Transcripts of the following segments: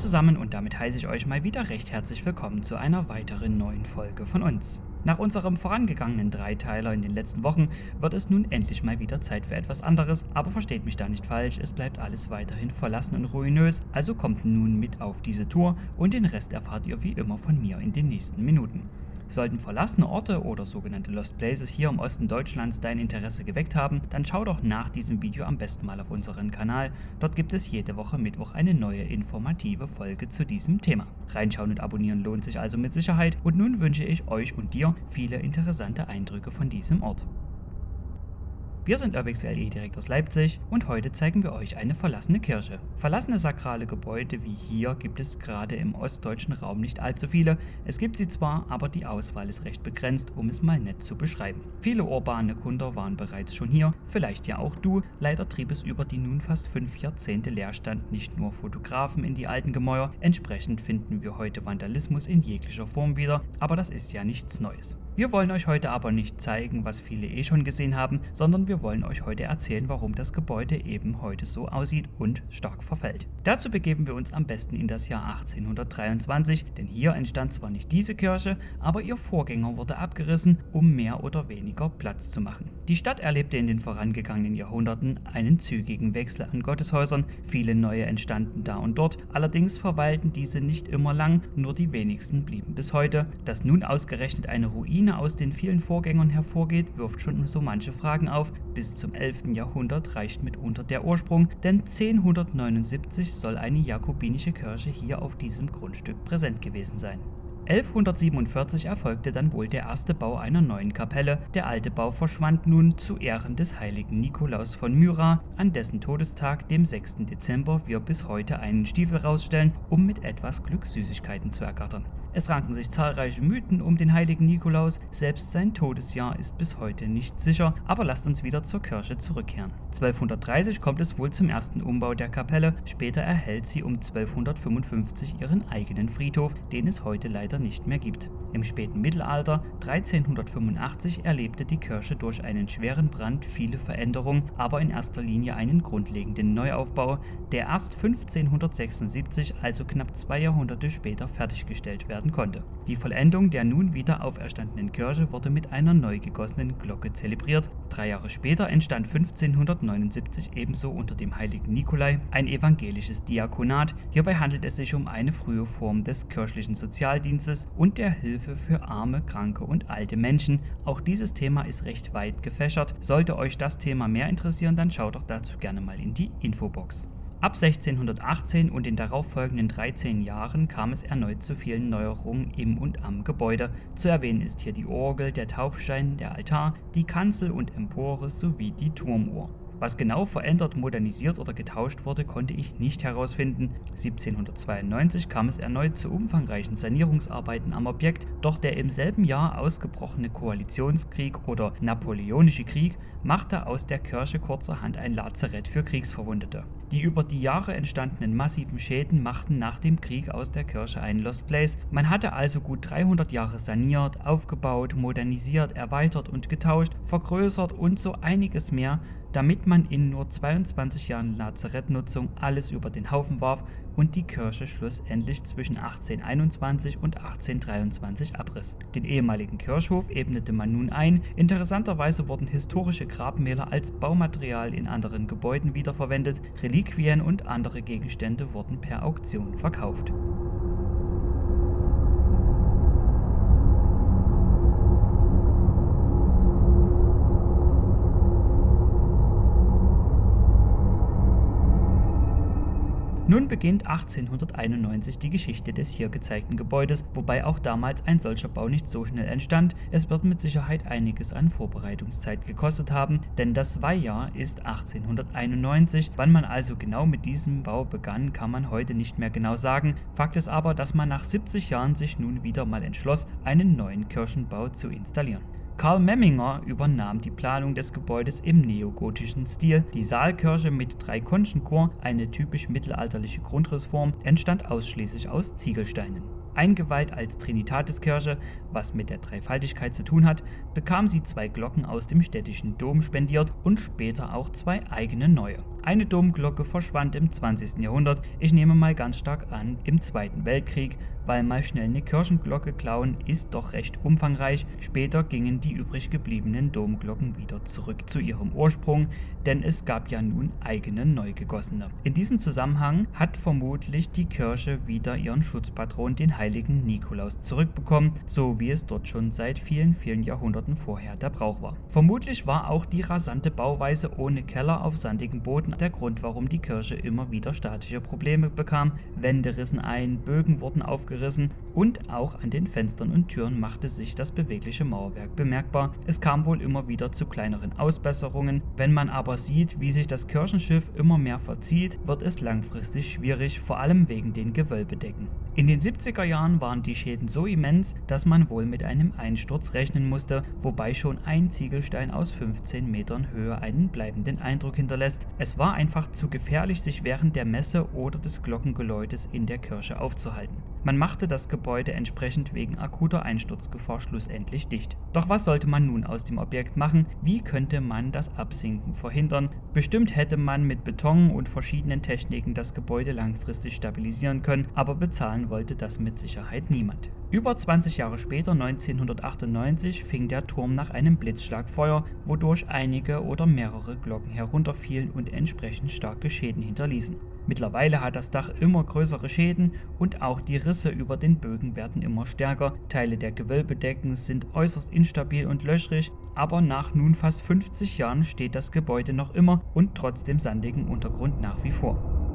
Zusammen und damit heiße ich euch mal wieder recht herzlich willkommen zu einer weiteren neuen Folge von uns. Nach unserem vorangegangenen Dreiteiler in den letzten Wochen wird es nun endlich mal wieder Zeit für etwas anderes, aber versteht mich da nicht falsch, es bleibt alles weiterhin verlassen und ruinös, also kommt nun mit auf diese Tour und den Rest erfahrt ihr wie immer von mir in den nächsten Minuten. Sollten verlassene Orte oder sogenannte Lost Places hier im Osten Deutschlands dein Interesse geweckt haben, dann schau doch nach diesem Video am besten mal auf unseren Kanal. Dort gibt es jede Woche Mittwoch eine neue informative Folge zu diesem Thema. Reinschauen und abonnieren lohnt sich also mit Sicherheit und nun wünsche ich euch und dir viele interessante Eindrücke von diesem Ort. Wir sind UrbXLE direkt aus Leipzig und heute zeigen wir euch eine verlassene Kirche. Verlassene sakrale Gebäude wie hier gibt es gerade im ostdeutschen Raum nicht allzu viele. Es gibt sie zwar, aber die Auswahl ist recht begrenzt, um es mal nett zu beschreiben. Viele urbane Kunder waren bereits schon hier, vielleicht ja auch du. Leider trieb es über die nun fast fünf Jahrzehnte Leerstand nicht nur Fotografen in die alten Gemäuer, entsprechend finden wir heute Vandalismus in jeglicher Form wieder, aber das ist ja nichts Neues. Wir wollen euch heute aber nicht zeigen, was viele eh schon gesehen haben, sondern wir wollen euch heute erzählen, warum das Gebäude eben heute so aussieht und stark verfällt. Dazu begeben wir uns am besten in das Jahr 1823, denn hier entstand zwar nicht diese Kirche, aber ihr Vorgänger wurde abgerissen, um mehr oder weniger Platz zu machen. Die Stadt erlebte in den vorangegangenen Jahrhunderten einen zügigen Wechsel an Gotteshäusern, viele neue entstanden da und dort, allerdings verweilten diese nicht immer lang, nur die wenigsten blieben bis heute. Dass nun ausgerechnet eine Ruine aus den vielen Vorgängern hervorgeht, wirft schon so manche Fragen auf. Bis zum 11. Jahrhundert reicht mitunter der Ursprung, denn 1079 soll eine jakobinische Kirche hier auf diesem Grundstück präsent gewesen sein. 1147 erfolgte dann wohl der erste Bau einer neuen Kapelle. Der alte Bau verschwand nun zu Ehren des heiligen Nikolaus von Myra, an dessen Todestag, dem 6. Dezember, wir bis heute einen Stiefel rausstellen, um mit etwas Glück Süßigkeiten zu ergattern. Es ranken sich zahlreiche Mythen um den heiligen Nikolaus, selbst sein Todesjahr ist bis heute nicht sicher, aber lasst uns wieder zur Kirche zurückkehren. 1230 kommt es wohl zum ersten Umbau der Kapelle, später erhält sie um 1255 ihren eigenen Friedhof, den es heute leider später nicht mehr gibt. Im späten Mittelalter 1385 erlebte die Kirche durch einen schweren Brand viele Veränderungen, aber in erster Linie einen grundlegenden Neuaufbau, der erst 1576, also knapp zwei Jahrhunderte später, fertiggestellt werden konnte. Die Vollendung der nun wieder auferstandenen Kirche wurde mit einer neu gegossenen Glocke zelebriert. Drei Jahre später entstand 1579 ebenso unter dem heiligen Nikolai ein evangelisches Diakonat. Hierbei handelt es sich um eine frühe Form des kirchlichen Sozialdienstes Dienstes und der Hilfe für arme, kranke und alte Menschen. Auch dieses Thema ist recht weit gefächert. Sollte euch das Thema mehr interessieren, dann schaut doch dazu gerne mal in die Infobox. Ab 1618 und den darauffolgenden 13 Jahren kam es erneut zu vielen Neuerungen im und am Gebäude. Zu erwähnen ist hier die Orgel, der Taufstein, der Altar, die Kanzel und Empore sowie die Turmuhr. Was genau verändert, modernisiert oder getauscht wurde, konnte ich nicht herausfinden. 1792 kam es erneut zu umfangreichen Sanierungsarbeiten am Objekt, doch der im selben Jahr ausgebrochene Koalitionskrieg oder Napoleonische Krieg machte aus der Kirche kurzerhand ein Lazarett für Kriegsverwundete. Die über die Jahre entstandenen massiven Schäden machten nach dem Krieg aus der Kirche einen Lost Place. Man hatte also gut 300 Jahre saniert, aufgebaut, modernisiert, erweitert und getauscht, vergrößert und so einiges mehr, damit man in nur 22 Jahren Lazarettnutzung alles über den Haufen warf und die Kirche schlussendlich zwischen 1821 und 1823 abriss. Den ehemaligen Kirchhof ebnete man nun ein. Interessanterweise wurden historische Grabmäler als Baumaterial in anderen Gebäuden wiederverwendet, Reliquien und andere Gegenstände wurden per Auktion verkauft. Nun beginnt 1891 die Geschichte des hier gezeigten Gebäudes, wobei auch damals ein solcher Bau nicht so schnell entstand. Es wird mit Sicherheit einiges an Vorbereitungszeit gekostet haben, denn das Weihjahr ist 1891. Wann man also genau mit diesem Bau begann, kann man heute nicht mehr genau sagen. Fakt ist aber, dass man nach 70 Jahren sich nun wieder mal entschloss, einen neuen Kirchenbau zu installieren. Karl Memminger übernahm die Planung des Gebäudes im neogotischen Stil. Die Saalkirche mit drei Konchenchor, eine typisch mittelalterliche Grundrissform, entstand ausschließlich aus Ziegelsteinen. Eingeweiht als Trinitatiskirche, was mit der Dreifaltigkeit zu tun hat, bekam sie zwei Glocken aus dem städtischen Dom spendiert und später auch zwei eigene neue. Eine Domglocke verschwand im 20. Jahrhundert, ich nehme mal ganz stark an, im Zweiten Weltkrieg, weil mal schnell eine Kirchenglocke klauen ist doch recht umfangreich. Später gingen die übrig gebliebenen Domglocken wieder zurück zu ihrem Ursprung, denn es gab ja nun eigene neu gegossene. In diesem Zusammenhang hat vermutlich die Kirche wieder ihren Schutzpatron, den heiligen Nikolaus, zurückbekommen, so wie es dort schon seit vielen, vielen Jahrhunderten vorher der Brauch war. Vermutlich war auch die rasante Bauweise ohne Keller auf sandigem Boden der Grund, warum die Kirche immer wieder statische Probleme bekam. Wände rissen ein, Bögen wurden aufgerissen, abgerissen und auch an den Fenstern und Türen machte sich das bewegliche Mauerwerk bemerkbar. Es kam wohl immer wieder zu kleineren Ausbesserungen. Wenn man aber sieht, wie sich das Kirchenschiff immer mehr verzieht, wird es langfristig schwierig, vor allem wegen den Gewölbedecken. In den 70er Jahren waren die Schäden so immens, dass man wohl mit einem Einsturz rechnen musste, wobei schon ein Ziegelstein aus 15 Metern Höhe einen bleibenden Eindruck hinterlässt. Es war einfach zu gefährlich, sich während der Messe oder des Glockengeläutes in der Kirche aufzuhalten. Man machte das Gebäude entsprechend wegen akuter Einsturzgefahr schlussendlich dicht. Doch was sollte man nun aus dem Objekt machen? Wie könnte man das Absinken verhindern? Bestimmt hätte man mit Beton und verschiedenen Techniken das Gebäude langfristig stabilisieren können, aber bezahlen wollte das mit Sicherheit niemand. Über 20 Jahre später, 1998, fing der Turm nach einem Blitzschlag Feuer, wodurch einige oder mehrere Glocken herunterfielen und entsprechend starke Schäden hinterließen. Mittlerweile hat das Dach immer größere Schäden und auch die Risse über den Bögen werden immer stärker. Teile der Gewölbedecken sind äußerst instabil und löchrig, aber nach nun fast 50 Jahren steht das Gebäude noch immer und trotz dem sandigen Untergrund nach wie vor.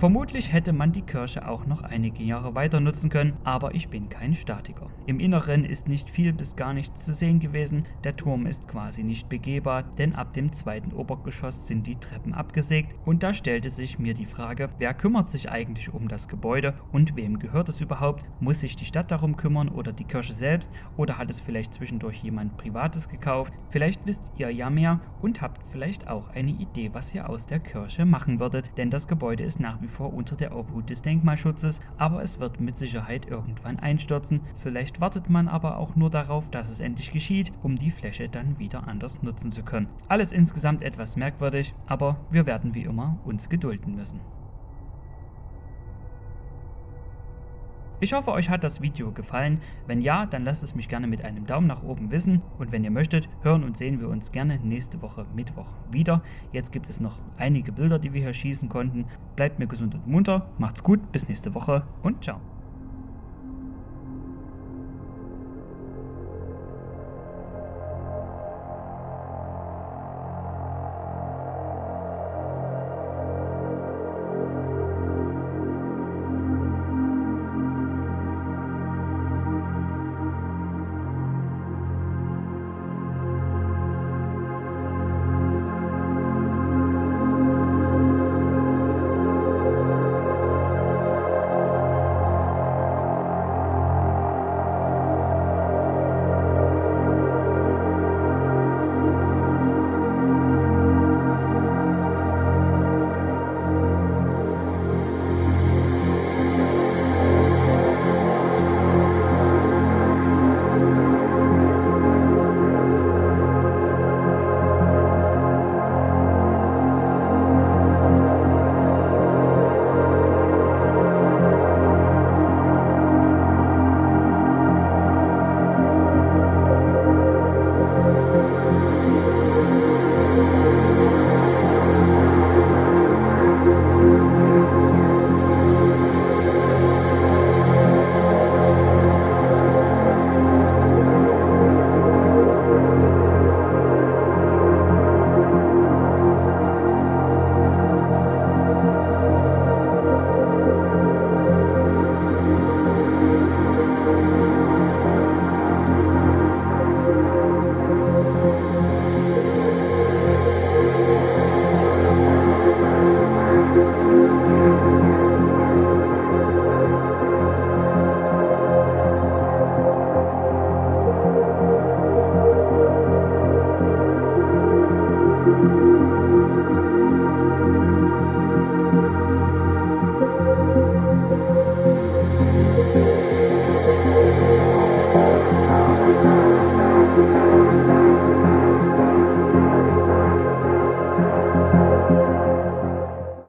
Vermutlich hätte man die Kirche auch noch einige Jahre weiter nutzen können, aber ich bin kein Statiker. Im Inneren ist nicht viel bis gar nichts zu sehen gewesen, der Turm ist quasi nicht begehbar, denn ab dem zweiten Obergeschoss sind die Treppen abgesägt und da stellte sich mir die Frage, wer kümmert sich eigentlich um das Gebäude und wem gehört es überhaupt? Muss sich die Stadt darum kümmern oder die Kirche selbst oder hat es vielleicht zwischendurch jemand Privates gekauft? Vielleicht wisst ihr ja mehr und habt vielleicht auch eine Idee, was ihr aus der Kirche machen würdet, denn das Gebäude ist nach wie vor unter der Obhut des Denkmalschutzes, aber es wird mit Sicherheit irgendwann einstürzen. Vielleicht wartet man aber auch nur darauf, dass es endlich geschieht, um die Fläche dann wieder anders nutzen zu können. Alles insgesamt etwas merkwürdig, aber wir werden wie immer uns gedulden müssen. Ich hoffe, euch hat das Video gefallen. Wenn ja, dann lasst es mich gerne mit einem Daumen nach oben wissen. Und wenn ihr möchtet, hören und sehen wir uns gerne nächste Woche Mittwoch wieder. Jetzt gibt es noch einige Bilder, die wir hier schießen konnten. Bleibt mir gesund und munter, macht's gut, bis nächste Woche und ciao.